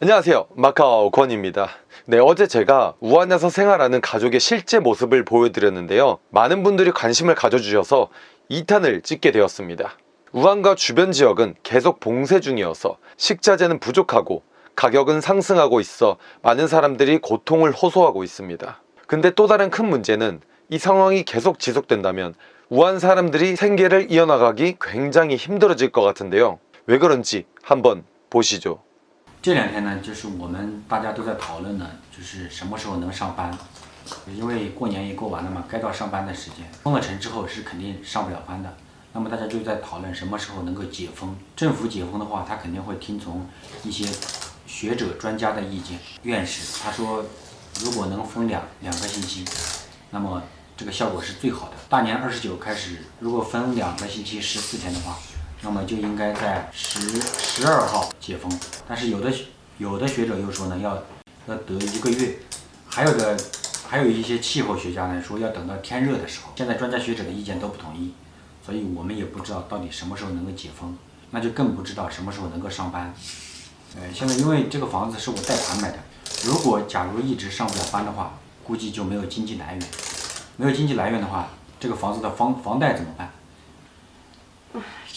안녕하세요. 마카오 권입니다. 네 어제 제가 우한에서 생활하는 가족의 실제 모습을 보여드렸는데요. 많은 분들이 관심을 가져주셔서 2탄을 찍게 되었습니다. 우한과 주변 지역은 계속 봉쇄 중이어서 식자재는 부족하고 가격은 상승하고 있어 많은 사람들이 고통을 호소하고 있습니다. 근데 또 다른 큰 문제는 이 상황이 계속 지속된다면 우한 사람들이 생계를 이어나가기 굉장히 힘들어질 것 같은데요. 왜 그런지 한번 보시죠 这两天呢，就是我们大家都在讨论呢，就是什么时候能上班，因为过年也过完了嘛，该到上班的时间。封了城之后是肯定上不了班的，那么大家就在讨论什么时候能够解封。政府解封的话，他肯定会听从一些学者专家的意见。院士他说，如果能封两两个星期，那么这个效果是最好的。大年二十九开始，如果分两个星期十四天的话。那么就应该在十十二号解封，但是有的有的学者又说呢，要要得一个月，还有的还有一些气候学家呢说要等到天热的时候。现在专家学者的意见都不统一，所以我们也不知道到底什么时候能够解封，那就更不知道什么时候能够上班。呃，现在因为这个房子是我贷款买的，如果假如一直上不了班的话，估计就没有经济来源，没有经济来源的话，这个房子的房房贷怎么办？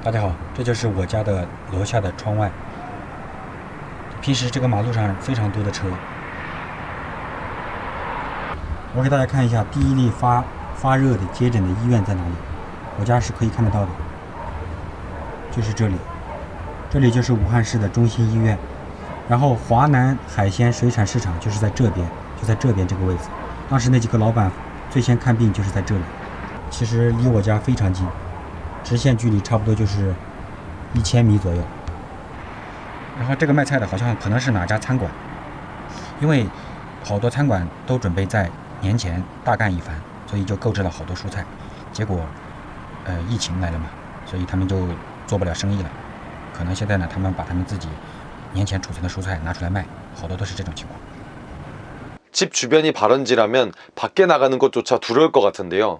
大家好，这就是我家的楼下的窗外。平时这个马路上非常多的车。我给大家看一下第一例发发热的接诊的医院在哪里。我家是可以看得到的，就是这里。这里就是武汉市的中心医院。然后华南海鲜水产市场就是在这边，就在这边这个位置。当时那几个老板最先看病就是在这里。其实离我家非常近。直线距离差不多就是一千米左右。然后这个卖菜的好像可能是哪家餐馆，因为好多餐馆都准备在年前大干一番，所以就购置了好多蔬菜。结果，呃，疫情来了嘛，所以他们就做不了生意了。可能现在呢，他们把他们自己年前储存的蔬菜拿出来卖，好多都是这种情况。 집 주변이 발원지라면 밖에 나가는 것조차 두려울 것 같은데요.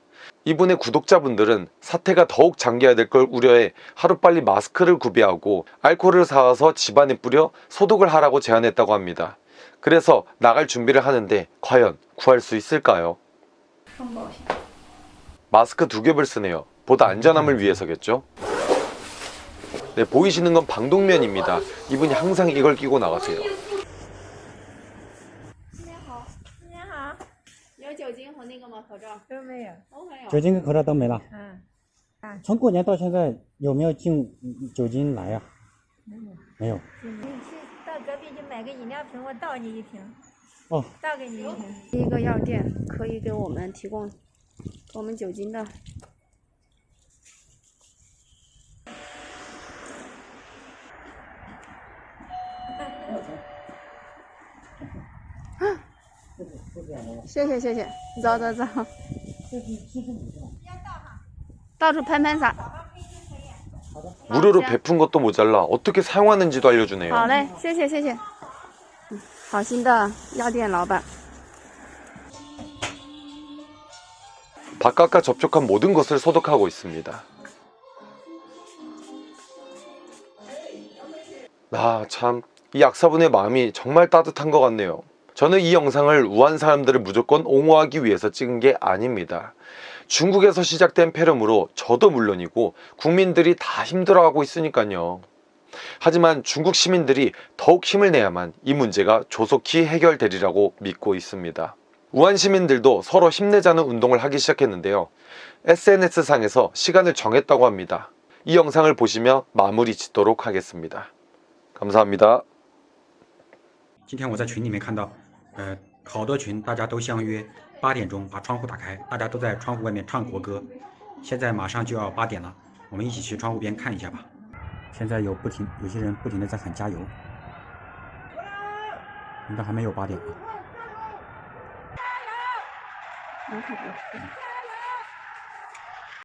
이분의 구독자분들은 사태가 더욱 장기화 될 걸 우려해 하루빨리 마스크를 구비하고 알코올을 사와서 집안에 뿌려 소독을 하라고 제안했다고 합니다. 그래서 나갈 준비를 하는데 과연 구할 수 있을까요? 마스크 두 겹을 쓰네요. 보다 안전함을 위해서겠죠? 네, 보이시는 건 방독면입니다. 이분이 항상 이걸 끼고 나가세요. 酒精和那个吗？口罩都没有。都没有。酒精跟口罩都没了。嗯，从过年到现在有没有进酒精来呀、没有。没有。你去到隔壁去买个饮料瓶，我倒你一瓶。哦。倒给你一瓶。第一个药店可以给我们提供我们酒精的。谢谢谢谢，走走走。到处喷喷洒。 무료로 베푼 것도 모자라 어떻게 사용하는지도 알려주네요. 好嘞，谢谢谢谢。嗯好心的药店老板。 바깥과 접촉한 모든 것을 소독하고 있습니다. 아, 참, 이 약사분의 마음이 정말 따뜻한 것 같네요. 저는 이 영상을 우한 사람들을 무조건 옹호하기 위해서 찍은 게 아닙니다. 중국에서 시작된 폐렴으로 저도 물론이고 국민들이 다 힘들어하고 있으니까요. 하지만 중국 시민들이 더욱 힘을 내야만 이 문제가 조속히 해결되리라고 믿고 있습니다. 우한 시민들도 서로 힘내자는 운동을 하기 시작했는데요. SNS상에서 시간을 정했다고 합니다. 이 영상을 보시며 마무리 짓도록 하겠습니다. 감사합니다. 今天我在群里面看到， 呃，好多群大家都相约八点钟把窗户打开，大家都在窗户外面唱国歌。现在马上就要八点了，我们一起去窗户边看一下吧。现在有不停有些人不停的在喊加油，应该还没有八点啊。能看到。